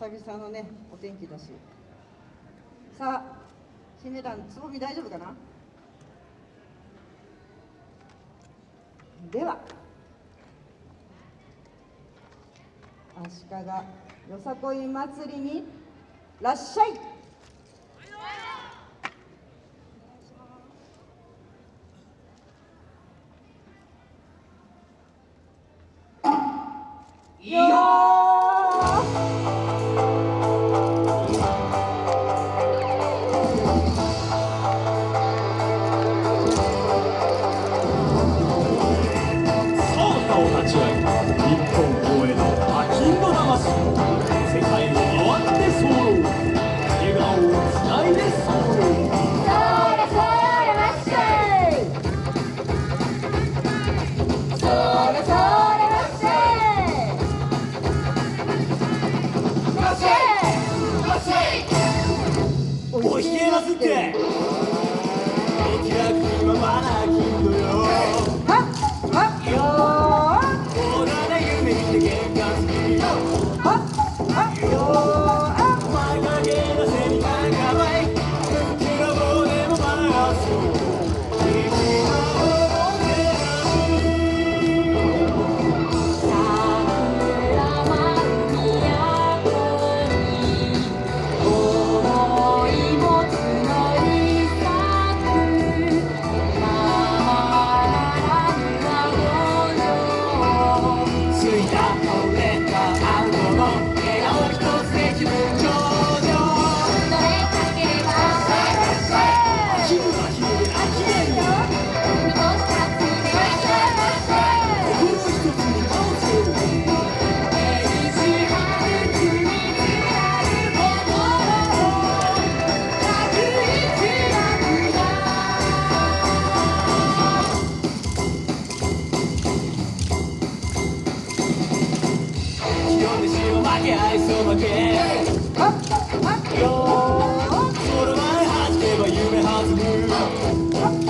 久々のねお天気だし。さあ姫団つぼみ大丈夫かな？では。足利よさこい祭りにらっしゃい。よーますって早いその手よその前走れば夢弾む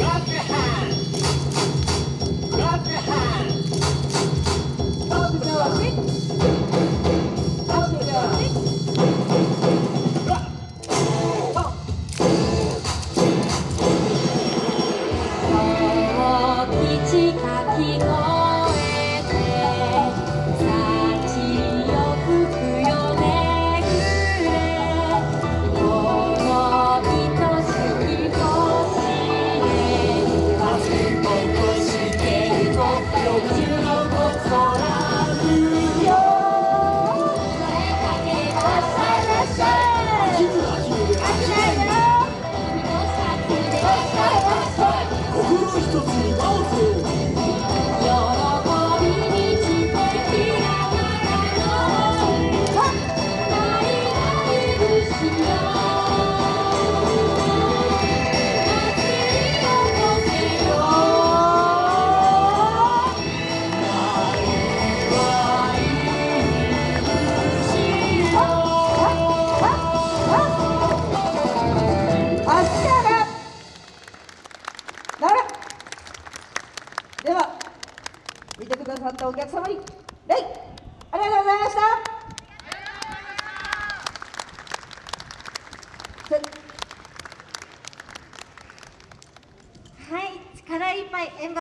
aqui comigo. ったお客様に礼ありがとうございました。はい力いっぱい